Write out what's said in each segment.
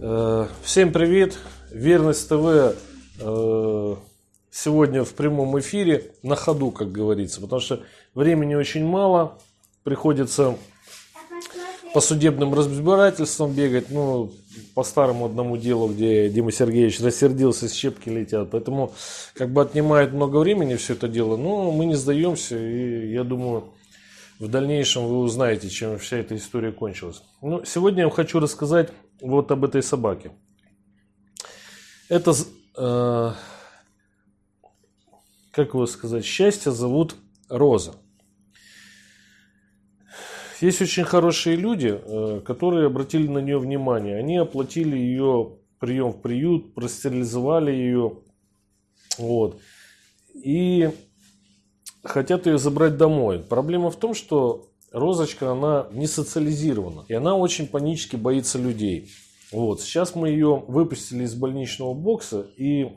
Э, Всем привет! Верность ТВ э, сегодня в прямом эфире на ходу, как говорится, потому что времени очень мало, приходится по судебным разбирательствам бегать, ну, по старому одному делу, где Дима Сергеевич рассердился, щепки летят, поэтому как бы отнимает много времени все это дело, но мы не сдаемся, и я думаю, в дальнейшем вы узнаете, чем вся эта история кончилась. Ну, сегодня я вам хочу рассказать вот об этой собаке. Это, э, как его сказать, счастье зовут Роза. Есть очень хорошие люди, э, которые обратили на нее внимание. Они оплатили ее прием в приют, простерилизовали ее. Вот. И хотят ее забрать домой. Проблема в том, что Розочка, она не социализирована. И она очень панически боится людей. Вот. Сейчас мы ее выпустили из больничного бокса и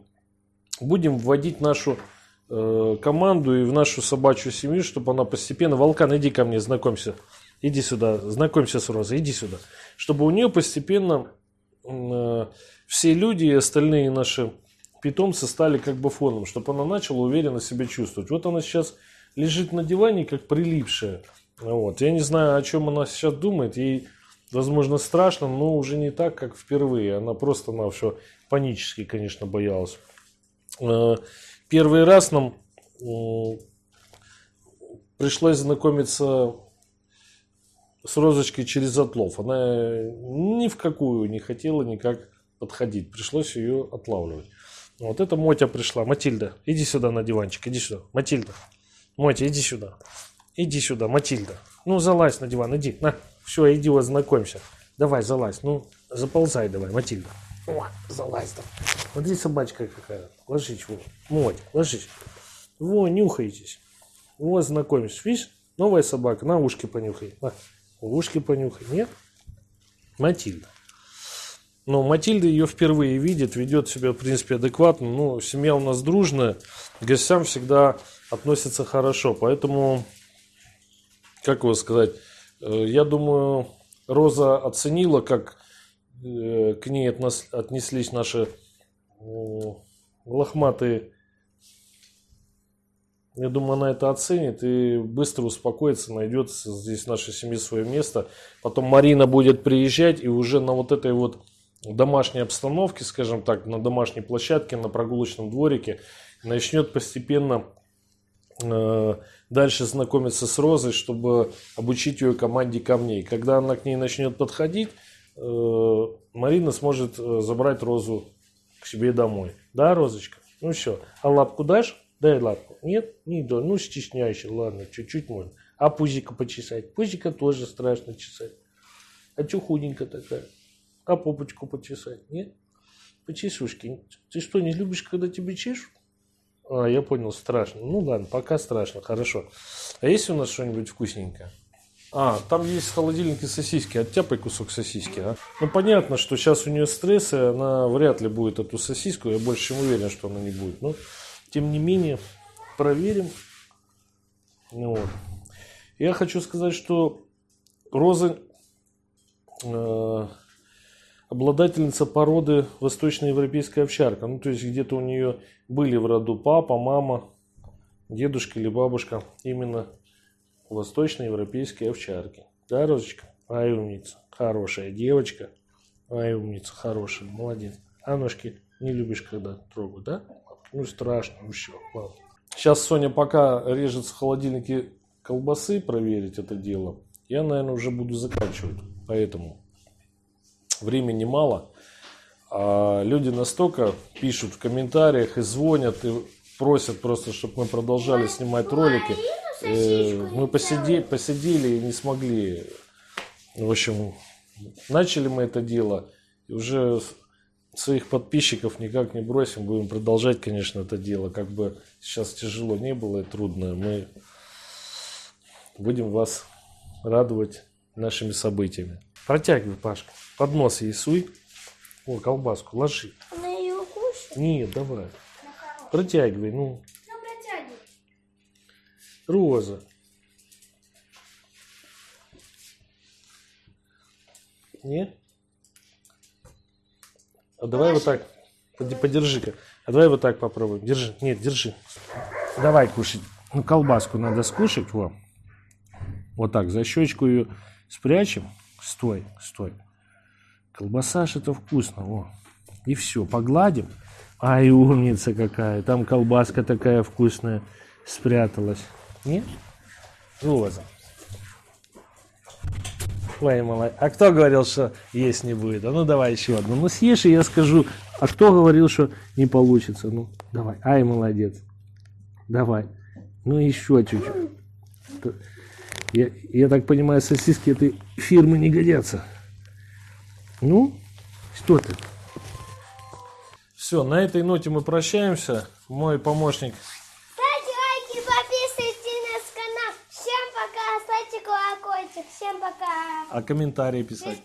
будем вводить нашу э, команду и в нашу собачью семью, чтобы она постепенно... Волкан, иди ко мне, знакомься. Иди сюда, знакомься с Розой, иди сюда. Чтобы у нее постепенно э, все люди и остальные наши питомцы стали как бы фоном, чтобы она начала уверенно себя чувствовать. Вот она сейчас лежит на диване, как прилипшая. Вот. Я не знаю, о чем она сейчас думает. Ей, возможно, страшно, но уже не так, как впервые. Она просто на все панически, конечно, боялась. Э, первый раз нам пришлось знакомиться с Розочкой через отлов. Она ни в какую не хотела никак подходить. Пришлось ее отлавливать. Вот это Мотя пришла. Матильда, иди сюда на диванчик, иди сюда. Матильда, Мотя, иди сюда. Иди сюда, Матильда. Ну, залазь на диван, иди. На, все, иди вот знакомься. Давай, залазь. Ну, заползай давай, Матильда. О, залазь там. Смотри, собачка какая. Ложись, вот. Моть, ложись. Во, нюхайтесь. Вот, знакомишься. Видишь? Новая собака. На ушки понюхай. На, ушки понюхай. Нет? Матильда. Но Матильда ее впервые видит, ведет себя, в принципе, адекватно. Ну, семья у нас дружная, к гостям всегда относится хорошо. Поэтому, как его сказать, э, я думаю, Роза оценила, как э, к ней отнеслись наши лохматые. Я думаю, она это оценит и быстро успокоится, найдет здесь в нашей семье свое место. Потом Марина будет приезжать и уже на вот этой вот домашней обстановке, скажем так, на домашней площадке, на прогулочном дворике, начнет постепенно э, дальше знакомиться с Розой, чтобы обучить ее команде камней. Когда она к ней начнет подходить, э, Марина сможет э, забрать Розу к себе домой. Да, Розочка? Ну все. А лапку дашь? Дай лапку. Нет? Не дай. Ну, стесняйся. Ладно, чуть-чуть можно. А пузика почесать? Пузика тоже страшно чесать. А что худенькая такая? А попочку почесать? Нет? Почесушки. Ты что, не любишь, когда тебе чешут? А, я понял, страшно. Ну ладно, пока страшно, хорошо. А есть у нас что-нибудь вкусненькое? А, там есть в холодильнике сосиски. Оттяпай кусок сосиски, а. Ну, понятно, что сейчас у нее стресс, и она вряд ли будет эту сосиску. Я больше чем уверен, что она не будет. Но, тем не менее, проверим. Ну, вот. Я хочу сказать, что розы э, обладательница породы восточноевропейская овчарка. Ну, то есть где-то у нее были в роду папа, мама, дедушка или бабушка именно восточноевропейские овчарки. Да, Розочка? Ай, умница. Хорошая девочка. Ай, умница, хорошая, молодец. А ножки не любишь, когда трогают, да? Ну, страшно, ну все, ладно. Сейчас Соня пока режет в холодильнике колбасы проверить это дело. Я, наверное, уже буду заканчивать. Поэтому времени мало. А люди настолько пишут в комментариях и звонят, и просят просто, чтобы мы продолжали снимать ролики. Э, мы посидели, посидели и не смогли. В общем, начали мы это дело. И уже своих подписчиков никак не бросим. Будем продолжать, конечно, это дело. Как бы сейчас тяжело не было и трудно. Мы будем вас радовать нашими событиями. Протягивай, Пашка. Под нос ей суй. О, колбаску ложи. Она ее укусит? Нет, давай. Протягивай, ну. Ну, протягивай. Роза. Нет? А давай вот так. Подержи-ка. А давай вот так попробуем. Держи. Нет, держи. Давай кушать. Ну, колбаску надо скушать. Во. Вот так, за щечку ее спрячем. Стой, стой. Колбаса это вкусно. Во. И все, погладим. Ай, умница какая. Там колбаска такая вкусная спряталась. Нет? Вот. Ой, молодец. А кто говорил, что есть не будет? А ну давай еще одну. Ну съешь, и я скажу. А кто говорил, что не получится? Ну, давай. Ай, молодец. Давай. Ну еще чуть-чуть. Я, я так понимаю, сосиски этой фирмы не годятся. Ну, что ты? Все, на этой ноте мы прощаемся. Мой помощник Ставьте лайки, подписывайтесь на наш канал. Всем пока, ставьте колокольчик. Всем пока. а комментарии писать.